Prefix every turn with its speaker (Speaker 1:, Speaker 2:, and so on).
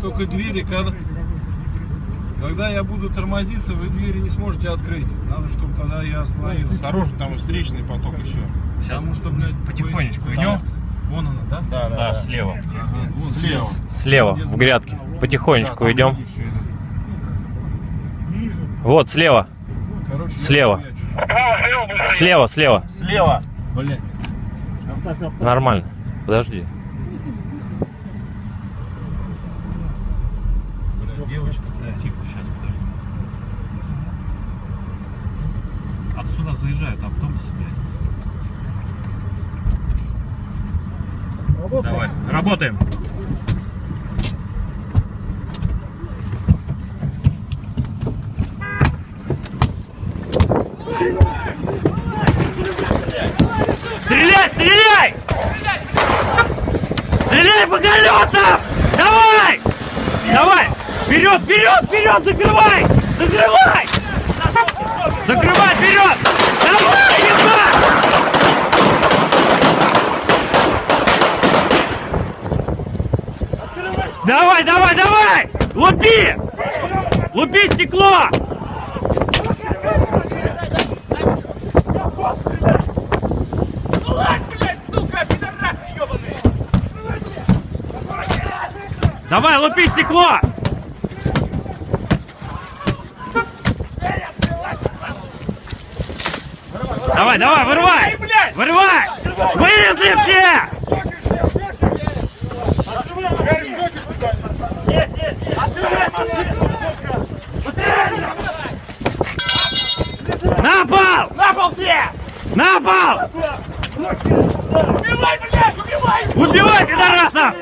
Speaker 1: только двери, когда, когда я буду тормозиться, вы двери не сможете открыть. Надо, чтобы тогда я остановился.
Speaker 2: Осторожно, там и встречный поток еще.
Speaker 3: Сейчас
Speaker 1: Потому что, блядь,
Speaker 3: потихонечку
Speaker 1: вы-
Speaker 3: идем.
Speaker 1: Вон она, да?
Speaker 2: Да, да,
Speaker 3: Да, слева.
Speaker 1: Вон
Speaker 2: Слева.
Speaker 3: Слева, в грядке. Потихонечку
Speaker 2: Да,
Speaker 3: идем. Вот, слева.
Speaker 1: Короче,
Speaker 3: Слева. Слева, слева.
Speaker 2: Слева.
Speaker 1: Блядь.
Speaker 3: Нормально. Подожди.
Speaker 1: Блядь, девочка.
Speaker 3: Да, тихо, сейчас, подожди. Отсюда заезжают автобусы, блядь. Давай, работаем. Стреляй, стреляй! Стреляй по колесам! Давай! Давай! Вперед, вперед, вперед! Закрывай! Закрывай! Закрывай вперед! Давай! Давай, давай, давай! Лупи! Лупи стекло! Давай, лупи стекло! Давай, давай, вырывай! Вырывай! Вылезли все! На пол! На пол все! На пол! Убивай, блядь, убивай! Убивай, пидорасов!